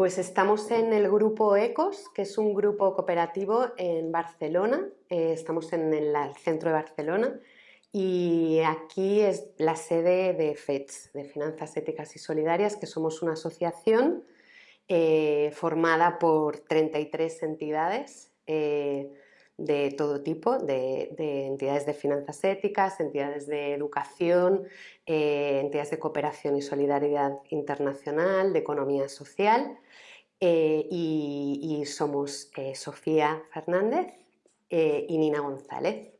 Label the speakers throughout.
Speaker 1: Pues estamos en el grupo ECOS, que es un grupo cooperativo en Barcelona, eh, estamos en el, centro de Barcelona. Y aquí es la sede de FEDS, de Finanzas Éticas y Solidarias, que somos una asociación eh, formada por 33 entidades eh, de todo tipo, de, entidades de finanzas éticas, entidades de educación, eh, entidades de cooperación y solidaridad internacional, de economía social eh, y, somos eh, Sofía Fernández y Nina González.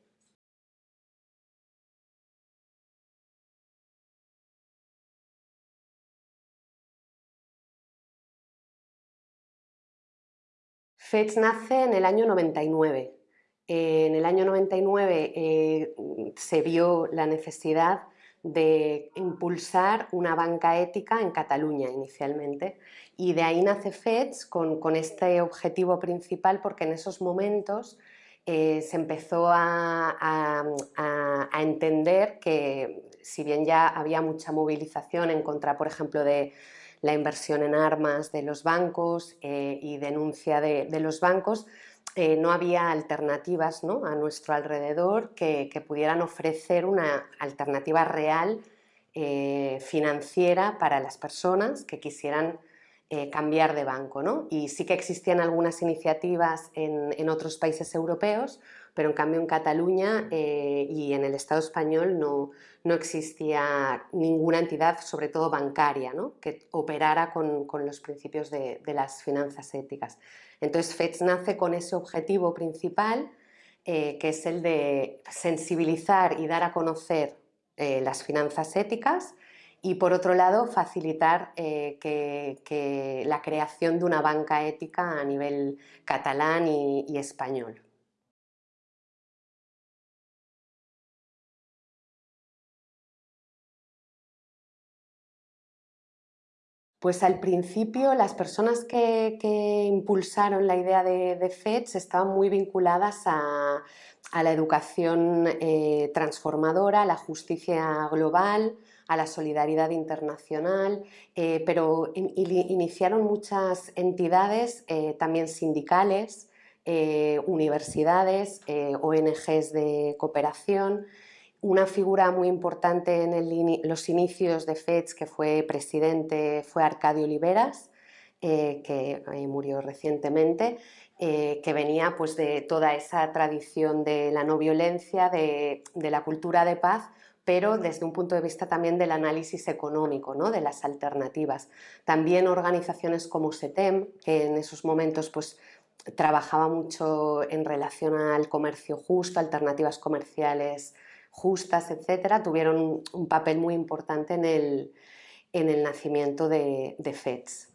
Speaker 1: FEDS nace en el año 99 en el año 99 eh, se vio la necesidad de impulsar una banca ética en Cataluña inicialmente y de ahí nace FEDS con, este objetivo principal porque en esos momentos eh, se empezó a, entender que si bien ya había mucha movilización en contra, por ejemplo, de la inversión en armas de los bancos eh, y denuncia de los bancos, eh, no había alternativas a nuestro alrededor que, pudieran ofrecer una alternativa real eh, financiera para las personas que quisieran eh, cambiar de banco. Y sí que existían algunas iniciativas en, otros países europeos, pero en cambio en Cataluña y en el Estado español no, existía ninguna entidad, sobre todo bancaria, que operara con, los principios de las finanzas éticas. Entonces FEDS nace con ese objetivo principal eh, que es el de sensibilizar y dar a conocer eh, las finanzas éticas y por otro lado facilitar eh, que, la creación de una banca ética a nivel catalán y español. Pues al principio las personas que, impulsaron la idea de, FEDS estaban muy vinculadas a, la educación eh, transformadora, a la justicia global, a la solidaridad internacional, eh, pero iniciaron muchas entidades, eh, también sindicales, universidades, ONGs de cooperación, una figura muy importante en los inicios de FEDS que fue presidente fue Arcadio Oliveras, eh, que eh, murió recientemente, eh, que venía pues, de toda esa tradición de la no violencia, de, la cultura de paz, pero desde un punto de vista también del análisis económico, ¿no? de las alternativas. También organizaciones como SETEM, que en esos momentos pues, trabajaba mucho en relación al comercio justo, alternativas comerciales justas, etcétera, tuvieron un papel muy importante en el, nacimiento de, de FEDS.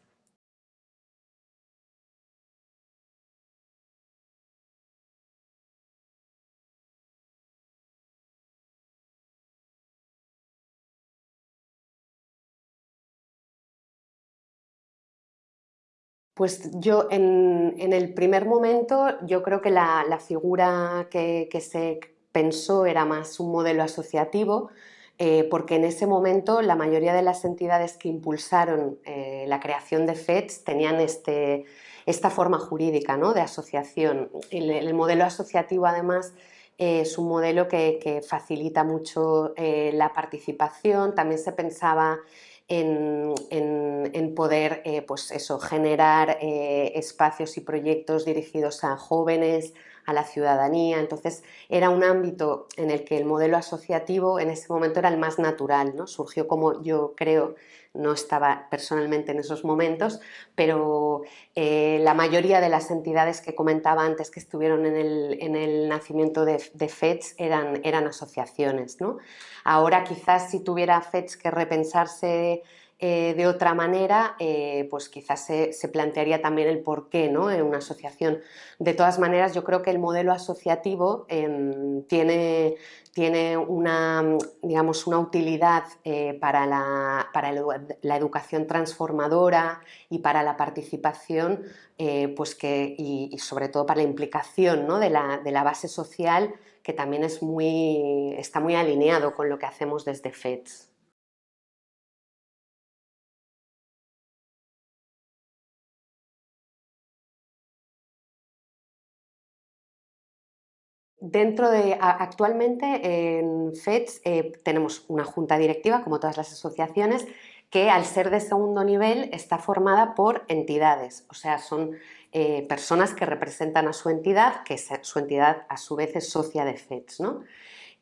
Speaker 1: Pues yo en, el primer momento yo creo que la, figura que, que, se pensó era más un modelo asociativo, eh, porque en ese momento la mayoría de las entidades que impulsaron eh, la creación de FEDS tenían este, esta forma jurídica ¿no? de asociación. El, modelo asociativo además es un modelo que, facilita mucho eh, la participación, también se pensaba en, poder pues eso, generar espacios y proyectos dirigidos a jóvenes, a la ciudadanía, entonces era un ámbito en el que el modelo asociativo en ese momento era el más natural, ¿no? surgió como yo creo, no estaba personalmente en esos momentos, pero eh, la mayoría de las entidades que comentaba antes que estuvieron en el, nacimiento de, FEDS eran, eran asociaciones. ¿no? Ahora quizás si tuviera FEDS que repensarse eh, de otra manera, eh, pues quizás se, plantearía también el por qué ¿no? en una asociación. De todas maneras, yo creo que el modelo asociativo em, tiene, tiene una, digamos, una utilidad eh, para, la, para, la, educación transformadora y para la participación pues que, y, sobre todo para la implicación ¿no? de, la, de, la, base social que también es muy, está muy alineado con lo que hacemos desde FEDS. Dentro de, actualmente en FEDS eh, tenemos una junta directiva, como todas las asociaciones, que al ser de segundo nivel está formada por entidades, o sea, son eh, personas que representan a su entidad, que su entidad a su vez es socia de FEDS. ¿no?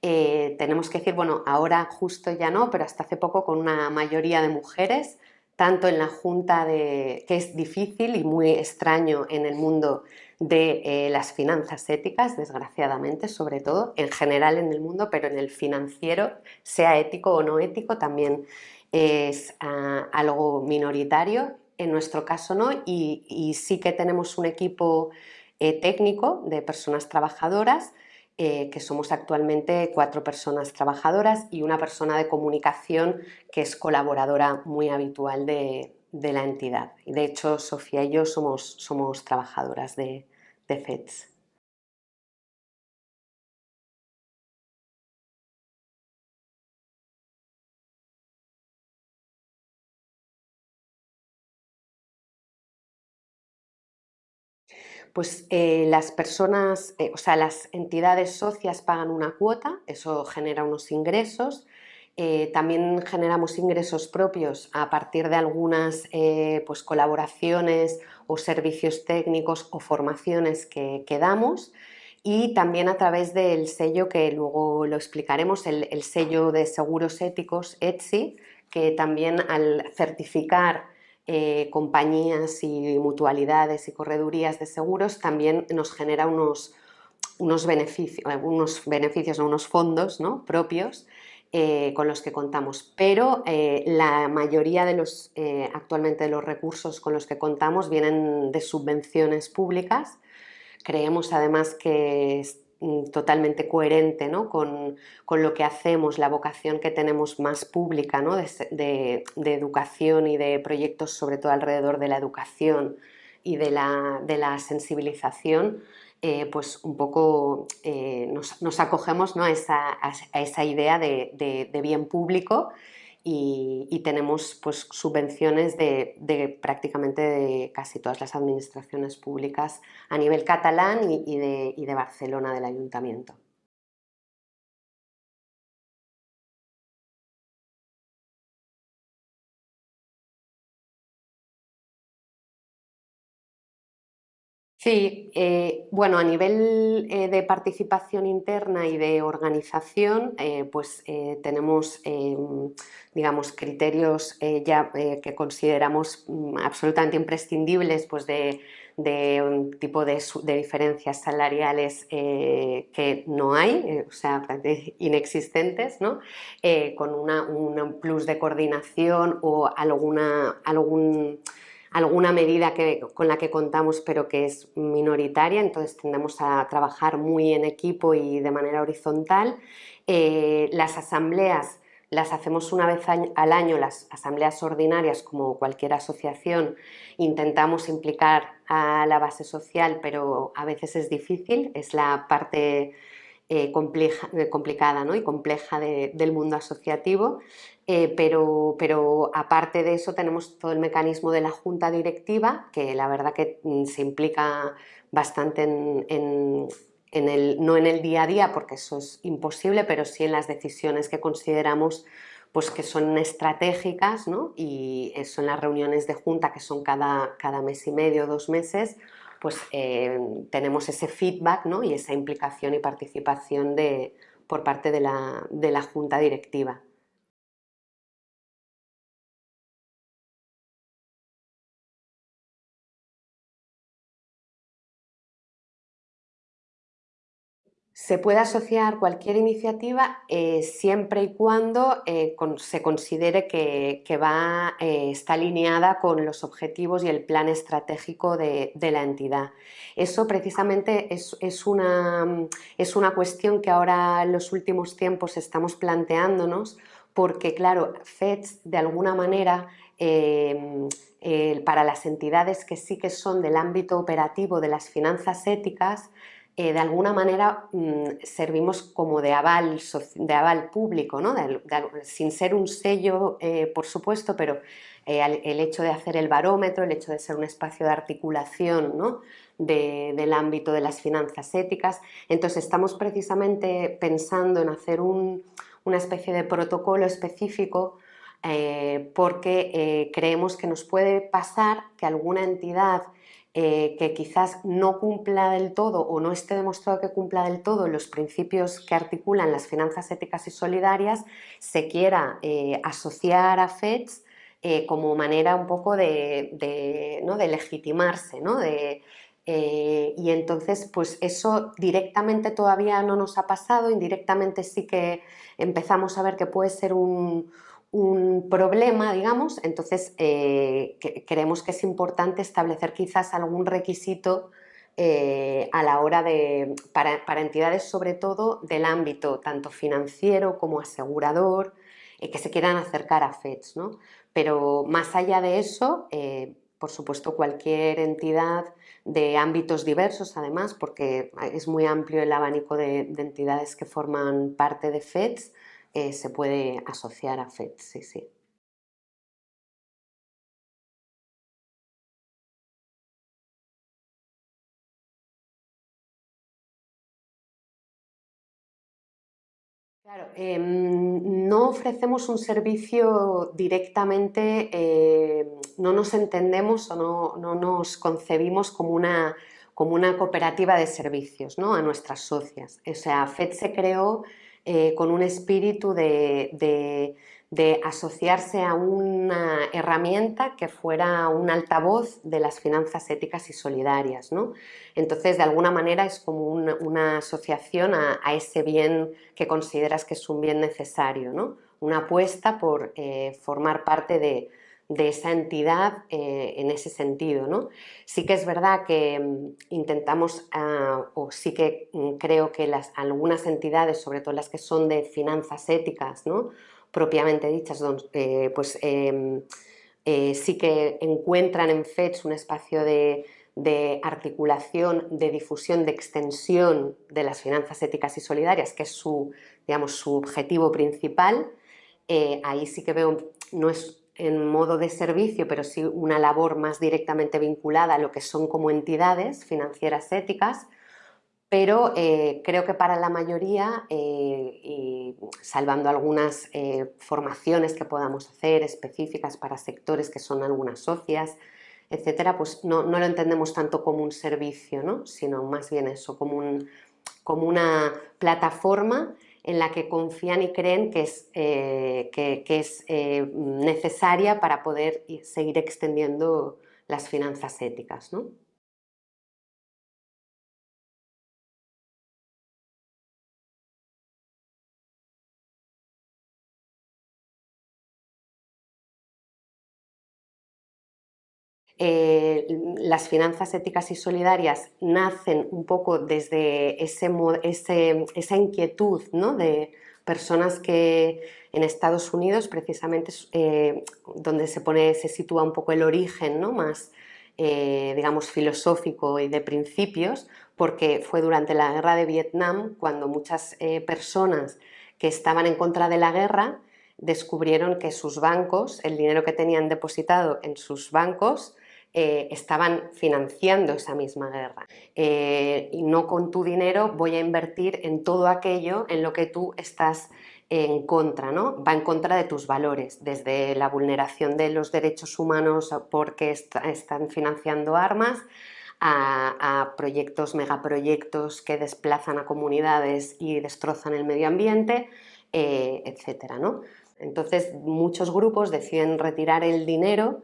Speaker 1: tenemos que decir, bueno, ahora justo ya no, pero hasta hace poco con una mayoría de mujeres, tanto en la junta de, que es difícil y muy extraño en el mundo de eh, las finanzas éticas, desgraciadamente, sobre todo, en general en el mundo, pero en el financiero, sea ético o no ético, también es ah, algo minoritario, en nuestro caso no, y, sí que tenemos un equipo eh, técnico de personas trabajadoras, eh, que somos actualmente cuatro personas trabajadoras y una persona de comunicación que es colaboradora muy habitual de, de la entidad. De hecho, Sofía y yo somos, somos trabajadoras de, de FEDS. Pues eh, las personas, eh, o sea, las entidades socias pagan una cuota, eso genera unos ingresos. Eh, también generamos ingresos propios a partir de algunas pues, colaboraciones o servicios técnicos o formaciones que, damos y también a través del sello que luego lo explicaremos, el, el sello de seguros éticos ETSI, que también al certificar eh, compañías y mutualidades y corredurías de seguros también nos genera unos, unos beneficios, unos, beneficios, unos fondos ¿no? propios eh, con los que contamos, pero eh, la mayoría de los, actualmente de los recursos con los que contamos vienen de subvenciones públicas. Creemos además que Mm, totalmente coherente ¿no? con, lo que hacemos, la vocación que tenemos más pública ¿no? de, educación y de proyectos sobre todo alrededor de la educación y de la, sensibilización, eh, pues un poco eh, nos, acogemos a, esa, idea de, bien público y, tenemos pues, subvenciones de, prácticamente de casi todas las administraciones públicas a nivel catalán y de Barcelona del ayuntamiento. Sí, eh, bueno, a nivel eh, de participación interna y de organización, eh, pues tenemos, digamos, criterios ya que consideramos mm, absolutamente imprescindibles, pues de, un tipo de, diferencias salariales que no hay, o sea, inexistentes, ¿no? con un plus de coordinación o alguna, algún alguna medida que, con la que contamos pero que es minoritaria, entonces tendemos a trabajar muy en equipo y de manera horizontal. Eh, las asambleas las hacemos una vez al año, las asambleas ordinarias como cualquier asociación, intentamos implicar a la base social pero a veces es difícil, es la parte eh, complicada y compleja del mundo asociativo, eh, pero, aparte de eso tenemos todo el mecanismo de la junta directiva, que la verdad que mm, se implica bastante en, no en el día a día, porque eso es imposible, pero sí en las decisiones que consideramos pues que son estratégicas ¿no? y eso en las reuniones de junta que son cada, mes y medio, dos meses, pues eh, tenemos ese feedback y esa implicación y participación de, por parte de la junta directiva. Se puede asociar cualquier iniciativa eh, siempre y cuando eh, se considere que, va, eh, está alineada con los objetivos y el plan estratégico de, la entidad. Eso precisamente es, una, es, una, cuestión que ahora en los últimos tiempos estamos planteándonos porque, claro, FEDS de alguna manera para las entidades que sí que son del ámbito operativo de las finanzas éticas eh, de alguna manera mm, servimos como de aval, de aval público, ¿no? sin ser un sello, eh, por supuesto, pero eh, el hecho de hacer el barómetro, el hecho de ser un espacio de articulación ¿no? del ámbito de las finanzas éticas. Entonces estamos precisamente pensando en hacer una especie de protocolo específico porque creemos que nos puede pasar que alguna entidad eh, que quizás no cumpla del todo o no esté demostrado que cumpla del todo los principios que articulan las finanzas éticas y solidarias, se quiera eh, asociar a FEDS eh, como manera un poco de, ¿no? de legitimarse, ¿no? De, y entonces, pues eso directamente todavía no nos ha pasado, indirectamente sí que empezamos a ver que puede ser un, un problema, digamos, entonces eh, creemos que es importante establecer quizás algún requisito eh, a la hora de, para, entidades sobre todo del ámbito tanto financiero como asegurador, eh, que se quieran acercar a FEDS. Pero más allá de eso, por supuesto cualquier entidad de ámbitos diversos además, porque es muy amplio el abanico de, de entidades que forman parte de FEDS, eh, se puede asociar a FED, sí, sí. Claro, em, no ofrecemos un servicio directamente, em, no nos entendemos o no, nos concebimos como una, como una cooperativa de servicios ¿no? a nuestras socias. O sea, FED se creó eh, con un espíritu de, asociarse a una herramienta que fuera un altavoz de las finanzas éticas y solidarias. ¿no? Entonces, de alguna manera es como una, asociación a, ese bien que consideras que es un bien necesario, ¿no? una apuesta por eh, formar parte de, de esa entidad eh, en ese sentido. ¿no? Sí que es verdad que mm, intentamos, ah, o sí que mm, creo que las, algunas entidades, sobre todo las que son de finanzas éticas, ¿no? propiamente dichas, eh, pues em, eh, sí que encuentran en FEDS un espacio de, articulación, de difusión, de extensión de las finanzas éticas y solidarias, que es su, digamos, su objetivo principal. ahí sí que veo, no es en modo de servicio, pero sí una labor más directamente vinculada a lo que son como entidades financieras éticas, pero eh, creo que para la mayoría, eh, y salvando algunas eh, formaciones que podamos hacer específicas para sectores que son algunas socias, etcétera, pues no, no lo entendemos tanto como un servicio, ¿no? sino más bien eso, como, un, como una plataforma en la que confían y creen que es, eh, que, es eh, necesaria para poder seguir extendiendo las finanzas éticas. Eh, las finanzas éticas y solidarias nacen un poco desde ese, esa inquietud ¿no? de personas que en Estados Unidos, precisamente eh, donde se, pone, se sitúa un poco el origen ¿no? más, eh, digamos, filosófico y de principios, porque fue durante la guerra de Vietnam cuando muchas personas que estaban en contra de la guerra descubrieron que sus bancos, el dinero que tenían depositado en sus bancos, eh, estaban financiando esa misma guerra. Eh, y no con tu dinero voy a invertir en todo aquello en lo que tú estás en contra, ¿no? va en contra de tus valores, desde la vulneración de los derechos humanos porque están financiando armas, a, proyectos, megaproyectos que desplazan a comunidades y destrozan el medio ambiente, eh, etcétera, ¿no? Entonces muchos grupos deciden retirar el dinero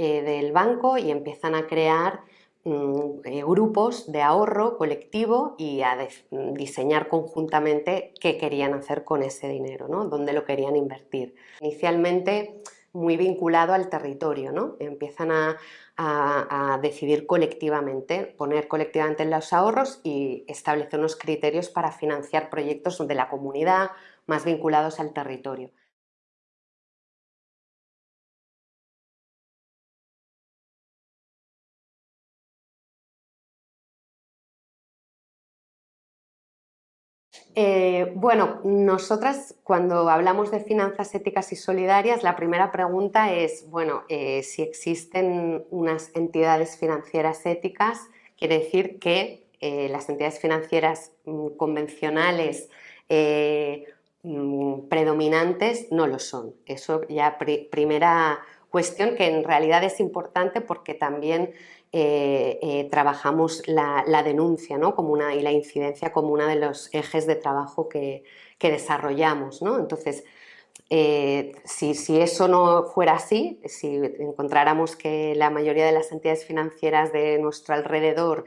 Speaker 1: eh, del banco y empiezan a crear mm, eh, grupos de ahorro colectivo y a diseñar conjuntamente qué querían hacer con ese dinero, ¿no? dónde lo querían invertir. Inicialmente muy vinculado al territorio, ¿no? empiezan a, a, decidir colectivamente, poner colectivamente los ahorros y establecer unos criterios para financiar proyectos de la comunidad más vinculados al territorio. Eh, bueno, nosotras cuando hablamos de finanzas éticas y solidarias, la primera pregunta es, bueno, eh, si existen unas entidades financieras éticas, quiere decir que eh, las entidades financieras mm, convencionales mm, predominantes no lo son. Eso ya primera cuestión que en realidad es importante porque también eh, eh, trabajamos la, denuncia ¿no? como una, y la incidencia como uno de los ejes de trabajo que, desarrollamos. ¿no? Entonces, eh, si, eso no fuera así, si encontráramos que la mayoría de las entidades financieras de nuestro alrededor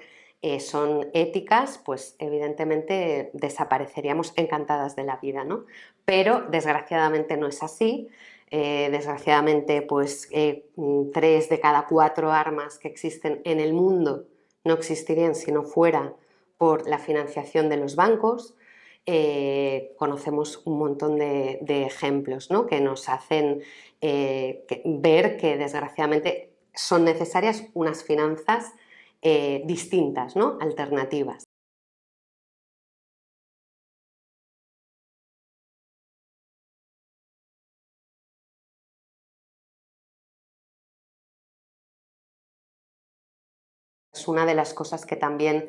Speaker 1: son éticas, pues evidentemente desapareceríamos encantadas de la vida, ¿no? Pero desgraciadamente no es así. Eh, desgraciadamente, pues eh, tres de cada cuatro armas que existen en el mundo no existirían si no fuera por la financiación de los bancos. Eh, conocemos un montón de, ejemplos que nos hacen ver que desgraciadamente son necesarias unas finanzas distintas, ¿no? alternativas. Es una de las cosas que también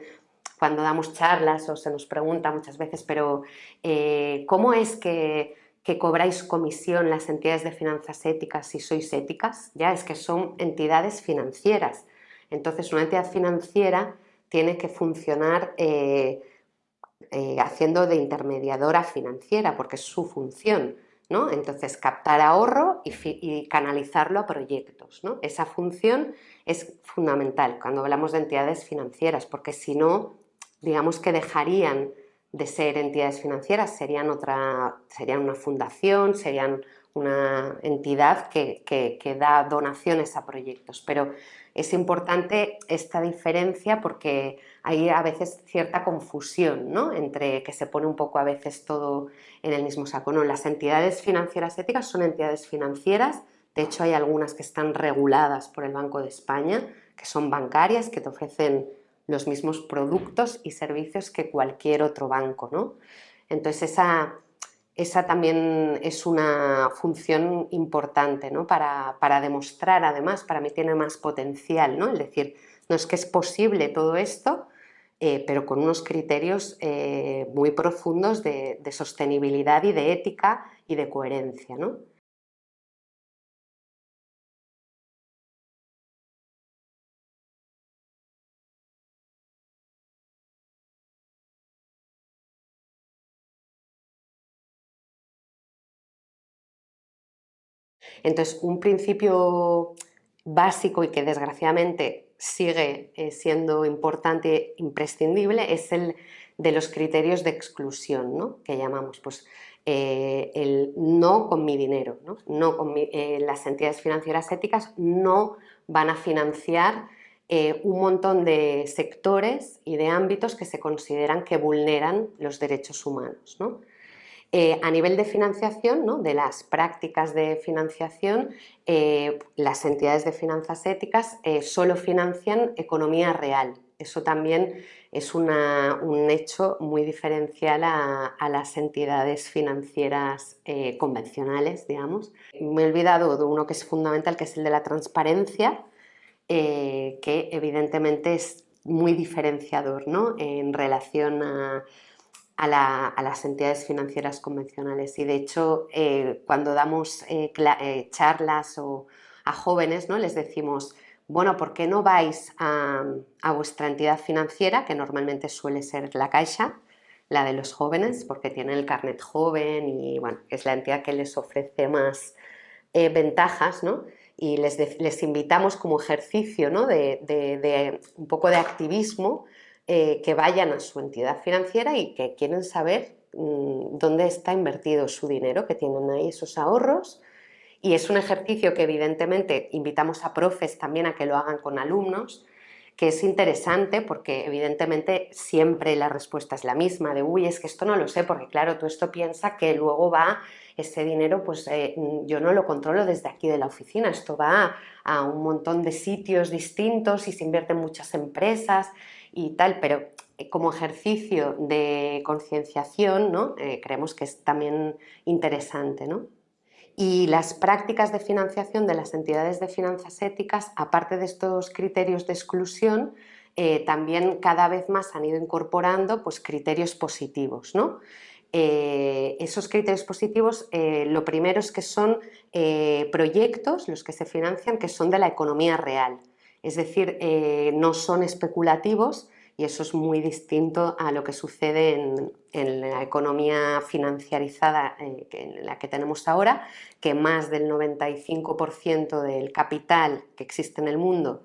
Speaker 1: cuando damos charlas o se nos pregunta muchas veces, pero eh, ¿cómo es que, cobráis comisión las entidades de finanzas éticas si sois éticas? Ya es que son entidades financieras. Entonces una entidad financiera tiene que funcionar eh, eh, haciendo de intermediadora financiera porque es su función. ¿No? Entonces, captar ahorro y, canalizarlo a proyectos. Esa función es fundamental cuando hablamos de entidades financieras, porque si no, digamos que dejarían de ser entidades financieras, serían, otra, serían una fundación, serían una entidad que, da donaciones a proyectos. Pero es importante esta diferencia porque hay a veces cierta confusión ¿no? entre que se pone un poco a veces todo en el mismo saco. No, las entidades financieras éticas son entidades financieras, de hecho hay algunas que están reguladas por el Banco de España, que son bancarias, que te ofrecen los mismos productos y servicios que cualquier otro banco. ¿no? Entonces esa, esa también es una función importante ¿no? para, para, demostrar, además, para mí tiene más potencial, ¿no? es decir, no es que es posible todo esto, eh, pero con unos criterios eh, muy profundos de, de, sostenibilidad y de ética y de coherencia. ¿no? Entonces, un principio básico y que desgraciadamente sigue eh, siendo importante e imprescindible es el de los criterios de exclusión, ¿no? que llamamos pues, eh, el no con mi dinero. ¿no? con eh, las entidades financieras éticas no van a financiar un montón de sectores y de ámbitos que se consideran que vulneran los derechos humanos. ¿no? Eh, a nivel de financiación, de las prácticas de financiación, eh, las entidades de finanzas éticas eh, solo financian economía real. Eso también es un hecho muy diferencial a, las entidades financieras convencionales, digamos. Me he olvidado de uno que es fundamental, que es el de la transparencia, que evidentemente es muy diferenciador en relación a a, las entidades financieras convencionales y de hecho eh, cuando damos eh, eh, charlas o a jóvenes ¿no? les decimos bueno, ¿por qué no vais a, vuestra entidad financiera, que normalmente suele ser la Caixa, la de los jóvenes, porque tienen el carnet joven y bueno, es la entidad que les ofrece más ventajas, ¿no? Y les, les, invitamos como ejercicio ¿no? de, de, un poco de activismo eh, que vayan a su entidad financiera y que quieren saber mm, dónde está invertido su dinero, que tienen ahí esos ahorros. Y es un ejercicio que evidentemente invitamos a profes también a que lo hagan con alumnos, que es interesante porque evidentemente siempre la respuesta es la misma, de uy, es que esto no lo sé, porque claro, tú esto piensa que luego va ese dinero, pues eh, yo no lo controlo desde aquí de la oficina, esto va a, a un montón de sitios distintos y se invierte en muchas empresas y tal, pero como ejercicio de concienciación, ¿no? creemos que es también interesante. ¿no? Y las prácticas de financiación de las entidades de finanzas éticas, aparte de estos criterios de exclusión, eh, también cada vez más han ido incorporando pues, criterios positivos. ¿no? Eh, esos criterios positivos, eh, lo primero es que son proyectos, los que se financian, que son de la economía real. Es decir, no son especulativos, y eso es muy distinto a lo que sucede en, la economía financiarizada eh, en la que tenemos ahora, que más del 95% del capital que existe en el mundo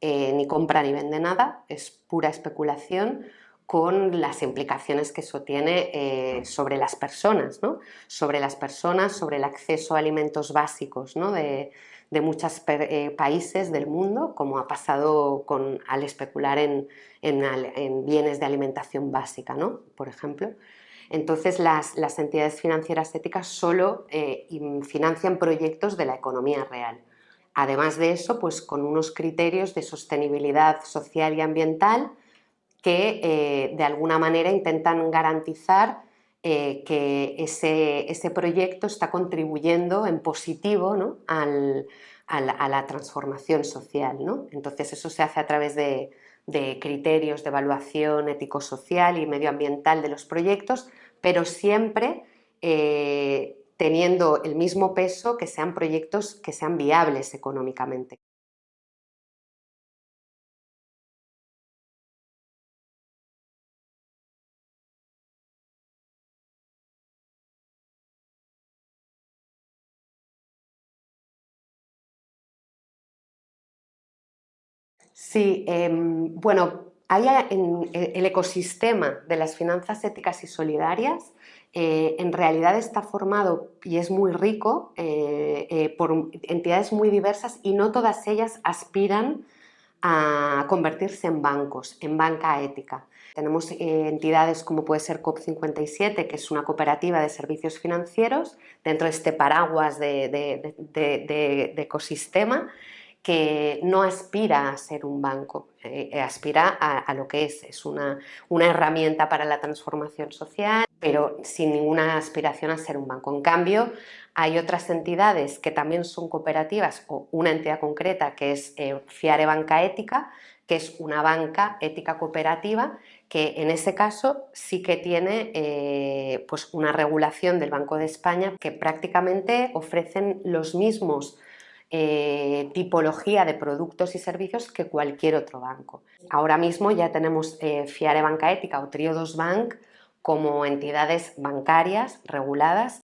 Speaker 1: eh, ni compra ni vende nada, es pura especulación con las implicaciones que eso tiene eh, sobre las personas, ¿no? sobre las personas, sobre el acceso a alimentos básicos ¿no? de, de muchos eh, países del mundo, como ha pasado con, al especular en, bienes de alimentación básica, ¿no? por ejemplo. Entonces las, entidades financieras éticas solo eh, financian proyectos de la economía real. Además de eso, pues con unos criterios de sostenibilidad social y ambiental que eh, de alguna manera intentan garantizar eh, que ese, proyecto está contribuyendo en positivo a, la, transformación social. Entonces eso se hace a través de, criterios de evaluación ético-social y medioambiental de los proyectos, pero siempre eh, teniendo el mismo peso que sean proyectos que sean viables económicamente. Sí, em, bueno, hay en el ecosistema de las finanzas éticas y solidarias eh, en realidad está formado y es muy rico eh, eh, por entidades muy diversas y no todas ellas aspiran a convertirse en bancos, en banca ética. Tenemos entidades como puede ser COP57, que es una cooperativa de servicios financieros dentro de este paraguas de ecosistema que no aspira a ser un banco, eh, eh, aspira a, lo que es, es una, herramienta para la transformación social, pero sin ninguna aspiración a ser un banco. En cambio, hay otras entidades que también son cooperativas o una entidad concreta que es eh, Fiare Banca Ética, que es una banca ética cooperativa que en ese caso sí que tiene pues una regulación del Banco de España que prácticamente ofrecen los mismos eh, tipología de productos y servicios que cualquier otro banco. Ahora mismo ya tenemos eh, Fiare Banca Ética o Triodos Bank como entidades bancarias reguladas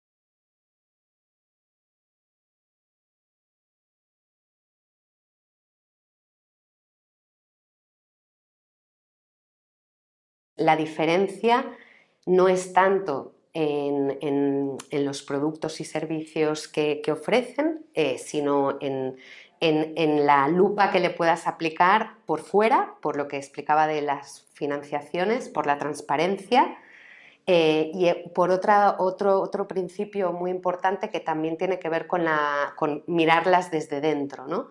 Speaker 1: La diferencia no es tanto en, los productos y servicios que, ofrecen, eh, sino en, la lupa que le puedas aplicar por fuera, por lo que explicaba de las financiaciones, por la transparencia eh, y eh, por otra, otro, otro principio muy importante que también tiene que ver con, la, con mirarlas desde dentro. ¿no?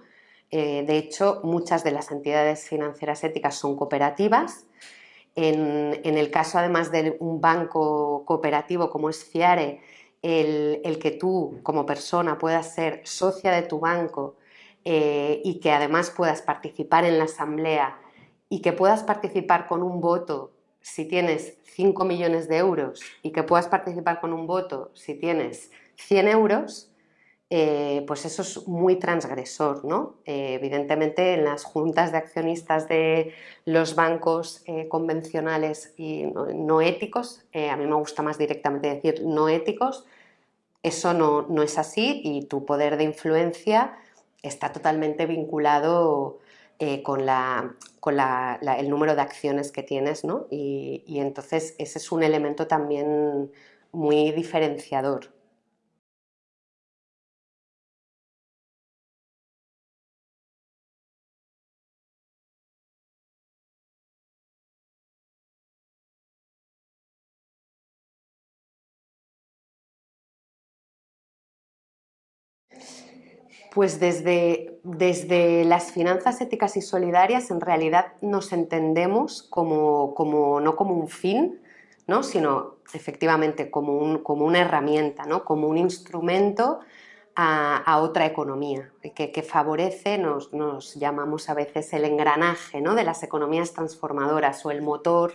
Speaker 1: de hecho, muchas de las entidades financieras éticas son cooperativas en, el caso además de un banco cooperativo como es FIARE, el, que tú como persona puedas ser socia de tu banco eh, y que además puedas participar en la asamblea y que puedas participar con un voto si tienes 5 millones de euros y que puedas participar con un voto si tienes 100 euros, eh, pues eso es muy transgresor. ¿no? Eh, evidentemente en las juntas de accionistas de los bancos eh, convencionales y no, éticos, a mí me gusta más directamente decir no éticos, eso no, no, es así y tu poder de influencia está totalmente vinculado con, la, con el número de acciones que tienes ¿no? y, y entonces ese es un elemento también muy diferenciador. Pues desde, desde, las finanzas éticas y solidarias en realidad nos entendemos como, como no como un fin, ¿no? sino efectivamente como, un, como una herramienta, ¿no? como un instrumento a, otra economía, que, que favorece, nos, nos, llamamos a veces el engranaje ¿no? de las economías transformadoras o el motor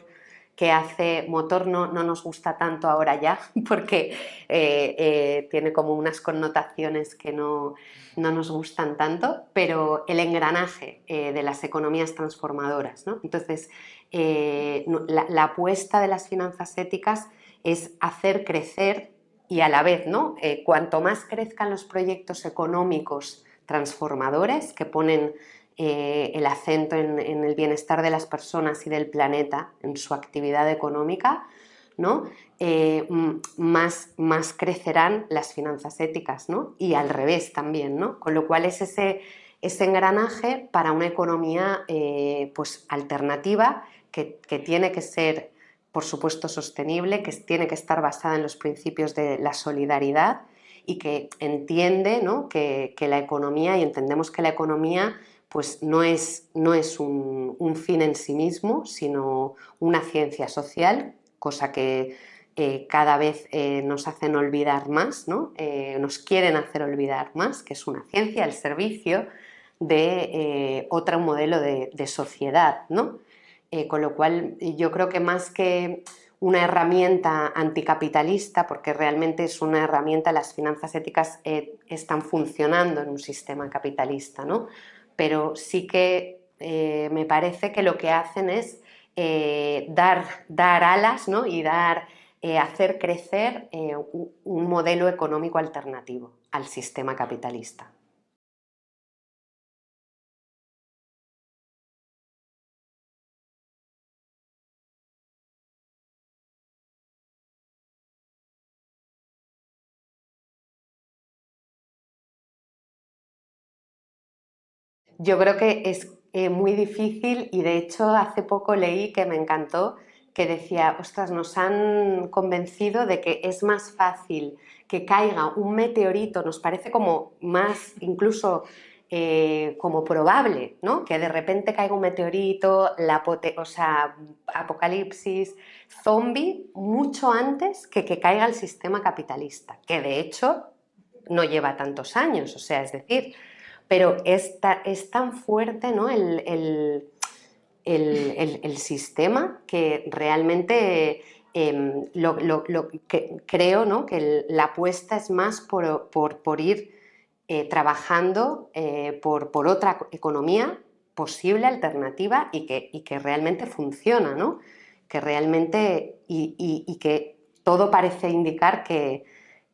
Speaker 1: que hace motor no, no, nos gusta tanto ahora ya porque eh, eh, tiene como unas connotaciones que no, no, nos gustan tanto, pero el engranaje eh, de las economías transformadoras. ¿no? Entonces, la, la, apuesta de las finanzas éticas es hacer crecer y a la vez, ¿no? cuanto más crezcan los proyectos económicos transformadores que ponen eh, el acento en, el bienestar de las personas y del planeta en su actividad económica, ¿no? Eh, más, más, crecerán las finanzas éticas ¿no? y al revés también, ¿no? con lo cual es ese, ese engranaje para una economía eh, pues, alternativa que, que, tiene que ser por supuesto sostenible, que tiene que estar basada en los principios de la solidaridad y que entiende ¿no? que, que la economía, y entendemos que la economía pues no es, no es un, fin en sí mismo, sino una ciencia social, cosa que eh, cada vez eh, nos hacen olvidar más, ¿no? Eh, nos quieren hacer olvidar más, que es una ciencia al servicio de otro modelo de, de sociedad. ¿no? con lo cual yo creo que más que una herramienta anticapitalista, porque realmente es una herramienta, las finanzas éticas están funcionando en un sistema capitalista, ¿no? Pero sí que eh, me parece que lo que hacen es eh, dar, dar, alas ¿no? y dar, eh, hacer crecer un modelo económico alternativo al sistema capitalista. Yo creo que es eh, muy difícil y de hecho hace poco leí que me encantó que decía, ostras, nos han convencido de que es más fácil que caiga un meteorito, nos parece como más incluso eh, como probable, ¿no? Que de repente caiga un meteorito, o sea, apocalipsis, zombie, mucho antes que que caiga el sistema capitalista, que de hecho no lleva tantos años, o sea, es decir, pero es, es tan fuerte ¿no? el, sistema que realmente em, lo, que creo ¿no? que la apuesta es más por, ir eh, trabajando eh, por, otra economía posible, alternativa y que, que realmente funciona, ¿no? que realmente y que todo parece indicar que,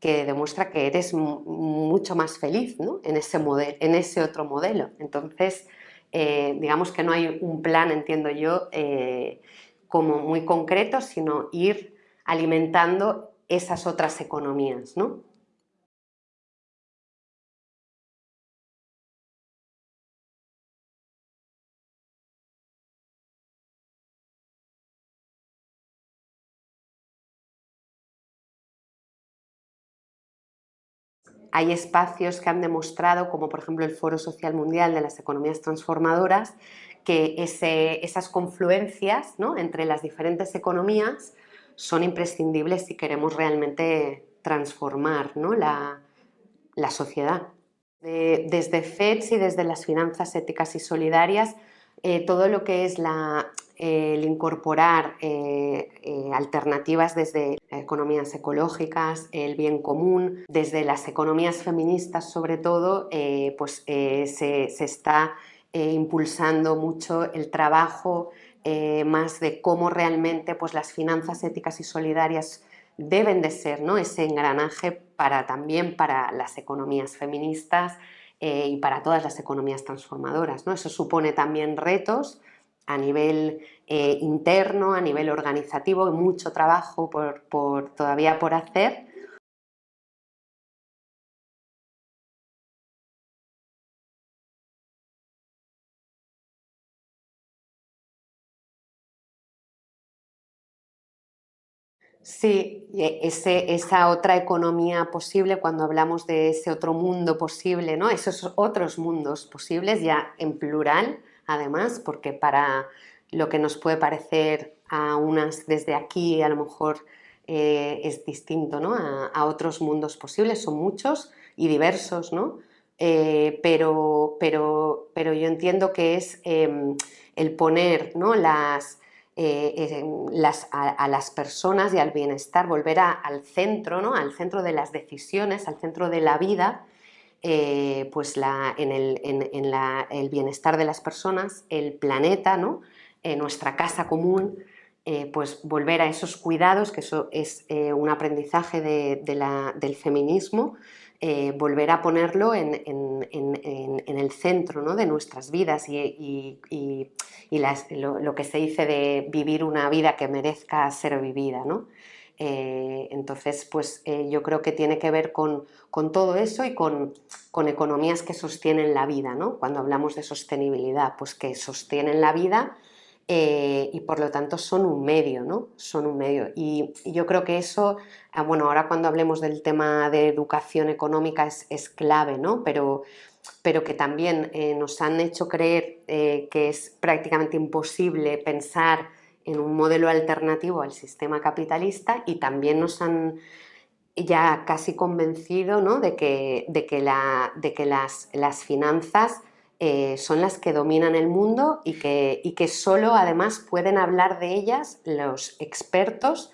Speaker 1: que demuestra que eres mucho más feliz en, ese en ese otro modelo. Entonces, eh, digamos que no hay un plan, entiendo yo, eh, como muy concreto, sino ir alimentando esas otras economías. ¿no? Hay espacios que han demostrado, como por ejemplo el Foro Social Mundial de las Economías Transformadoras, que esas confluencias entre las diferentes economías son imprescindibles si queremos realmente transformar la, sociedad. desde FEDS y desde las finanzas éticas y solidarias, eh, todo lo que es la el incorporar eh, eh, alternativas desde economías ecológicas, el bien común, desde las economías feministas sobre todo, eh, pues se, está impulsando mucho el trabajo más de cómo realmente pues, las finanzas éticas y solidarias deben de ser ¿no? ese engranaje para, también para las economías feministas y para todas las economías transformadoras. ¿no? Eso supone también retos a nivel eh, interno, a nivel organizativo, mucho trabajo por, todavía por hacer. Sí, ese, esa otra economía posible, cuando hablamos de ese otro mundo posible, ¿no? esos otros mundos posibles, ya en plural, además, porque para lo que nos puede parecer a unas desde aquí, a lo mejor eh, es distinto ¿no? a, otros mundos posibles, son muchos y diversos, ¿no? Eh, pero, pero, pero, yo entiendo que es em, el poner ¿no? las, eh, las, a, las personas y al bienestar, volver al centro, ¿no? al centro de las decisiones, al centro de la vida, pues la, en, el, en, la, el, bienestar de las personas, el planeta, ¿no? nuestra casa común, eh, pues volver a esos cuidados, que eso es eh, un aprendizaje del feminismo, eh, volver a ponerlo en, el centro de nuestras vidas y, lo, que se dice de vivir una vida que merezca ser vivida. Entonces, pues yo creo que tiene que ver con, todo eso y con, economías que sostienen la vida. Cuando hablamos de sostenibilidad, pues que sostienen la vida eh, y por lo tanto son un medio, ¿no? Son un medio. Y, yo creo que eso, ah, bueno, ahora cuando hablemos del tema de educación económica es, clave, ¿no? Pero, pero que también eh, nos han hecho creer eh, que es prácticamente imposible pensar en un modelo alternativo al sistema capitalista y también nos han ya casi convencido ¿no? de que, de que, la, de que las, las finanzas eh, son las que dominan el mundo y que, y que solo además pueden hablar de ellas los expertos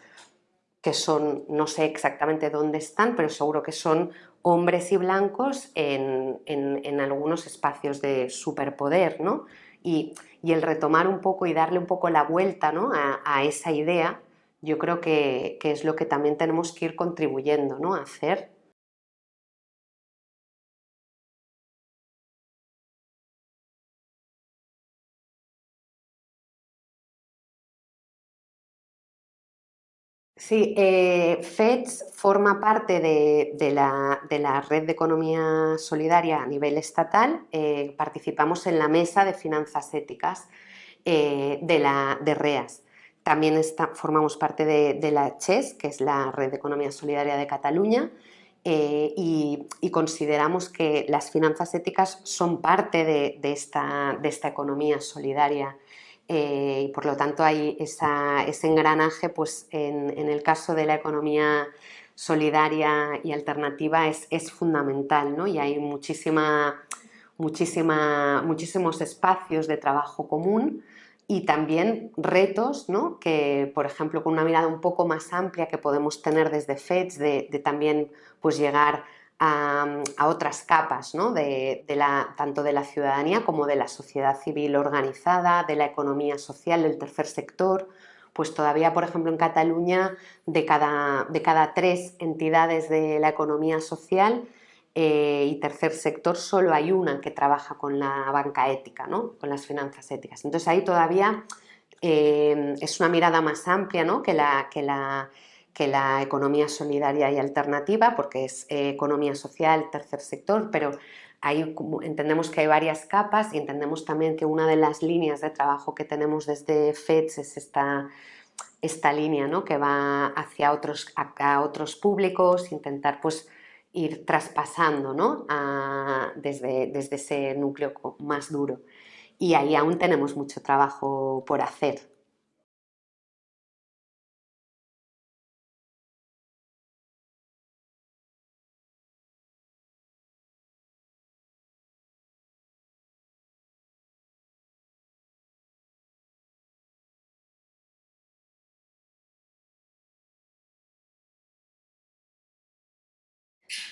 Speaker 1: que son, no sé exactamente dónde están, pero seguro que son hombres y blancos en, algunos espacios de superpoder, ¿no? Y, el retomar un poco y darle un poco la vuelta ¿no? a, esa idea, yo creo que, es lo que también tenemos que ir contribuyendo ¿no? a hacer Sí, eh, FEDS forma parte de, la, red de economía solidaria a nivel estatal. Eh, participamos en la mesa de finanzas éticas eh, de, la, REAS. También formamos parte de, la CHES, que es la red de economía solidaria de Cataluña, y, consideramos que las finanzas éticas son parte de esta economía solidaria eh, y por lo tanto hay ese engranaje, pues en, el caso de la economía solidaria y alternativa es, fundamental ¿no? y hay muchísima, muchísima, muchísimos espacios de trabajo común y también retos ¿no? que, por ejemplo, con una mirada un poco más amplia que podemos tener desde FEDS de, de también pues, llegar a, otras capas, de, la, tanto de la ciudadanía como de la sociedad civil organizada, de la economía social, del tercer sector, pues todavía, por ejemplo, en Cataluña, de cada, de cada tres entidades de la economía social eh, y tercer sector, solo hay una que trabaja con la banca ética, ¿no? con las finanzas éticas. Entonces ahí todavía eh, es una mirada más amplia ¿no? que, la, que, la, que la economía solidaria y alternativa, porque es eh, economía social, tercer sector, pero ahí entendemos que hay varias capas y entendemos también que una de las líneas de trabajo que tenemos desde FEDS es esta, esta línea ¿no? que va hacia otros, a, otros públicos, intentar pues, ir traspasando ¿no? desde, desde ese núcleo más duro. Y ahí aún tenemos mucho trabajo por hacer.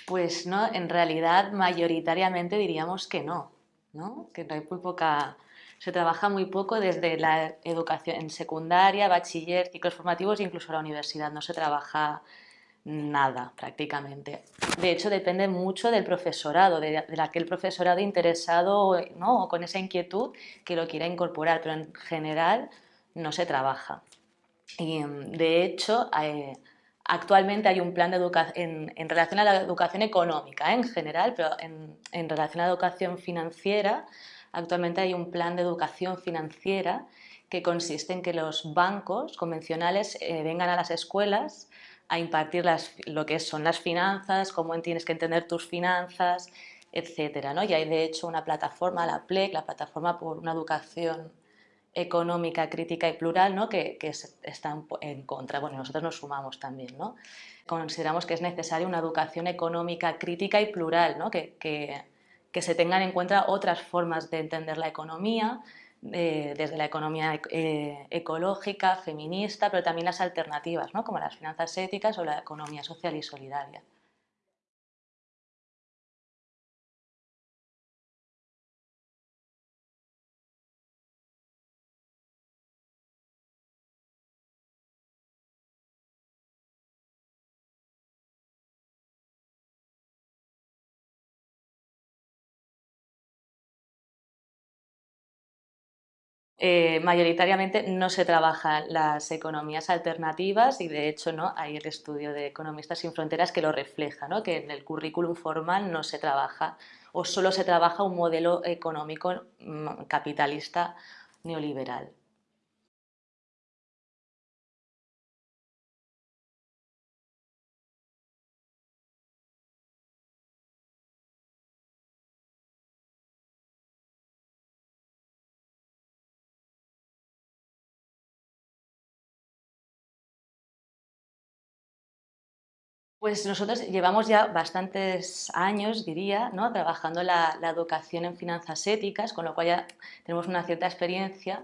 Speaker 2: Pues no, en realidad mayoritariamente diríamos que no, ¿no? que hay muy poca, se trabaja muy poco desde la educación en secundaria, bachiller, ciclos formativos e incluso la universidad, no se trabaja nada prácticamente. De hecho depende mucho del profesorado, de, aquel profesorado interesado ¿no? o con esa inquietud que lo quiera incorporar, pero en general no se trabaja. Y de hecho, eh, Actualmente hay un plan de educación en, relación a la educación económica ¿eh? en general, pero en, relación a la educación financiera, actualmente hay un plan de educación financiera que consiste en que los bancos convencionales eh, vengan a las escuelas a impartir lo que son las finanzas, cómo tienes que entender tus finanzas, etc. ¿no? Y hay de hecho una plataforma, la PLEC, la plataforma por una educación económica, crítica y plural, ¿no? que, que está en contra. Bueno, nosotros nos sumamos también. ¿no? Consideramos que es necesaria una educación económica, crítica y plural, ¿no? que, que, que se tengan en cuenta otras formas de entender la economía, desde la economía eh, ecológica, feminista, pero también las alternativas, ¿no? como las finanzas éticas o la economía social y solidaria. Eh, mayoritariamente no se trabajan las economías alternativas y de hecho ¿no? hay el estudio de Economistas sin Fronteras que lo refleja, que en el currículum formal no se trabaja o solo se trabaja un modelo económico mm, capitalista neoliberal. Pues nosotros llevamos ya bastantes años, diría, ¿no? trabajando la, educación en finanzas éticas, con lo cual ya tenemos una cierta experiencia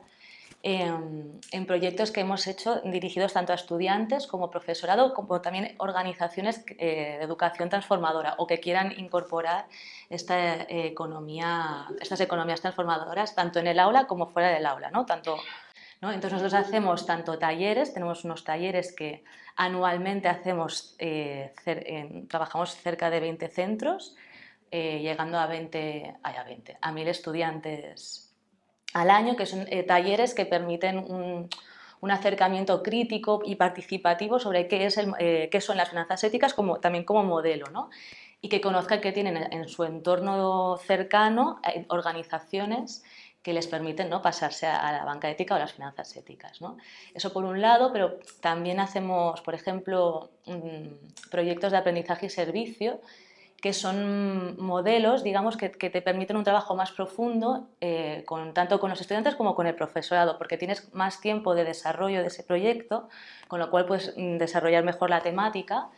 Speaker 2: en, proyectos que hemos hecho dirigidos tanto a estudiantes como profesorado, como también organizaciones eh, de educación transformadora o que quieran incorporar esta economía, estas economías transformadoras tanto en el aula como fuera del aula, ¿no? tanto entonces nosotros hacemos tanto talleres, tenemos unos talleres que anualmente hacemos, eh, trabajamos cerca de 20 centros, eh, llegando a 20, a 20, a 1000 estudiantes al año, que son eh, talleres que permiten un, acercamiento crítico y participativo sobre qué, es el, qué son las finanzas éticas también como modelo, ¿no? y que conozcan que tienen en su entorno cercano organizaciones que les permiten ¿no? pasarse a la banca ética o las finanzas éticas. ¿no? Eso por un lado, pero también hacemos, por ejemplo, mm, proyectos de aprendizaje y servicio que son modelos, digamos, que, te permiten un trabajo más profundo, eh, con, tanto con los estudiantes como con el profesorado, porque tienes más tiempo de desarrollo de ese proyecto, con lo cual puedes mm, desarrollar mejor la temática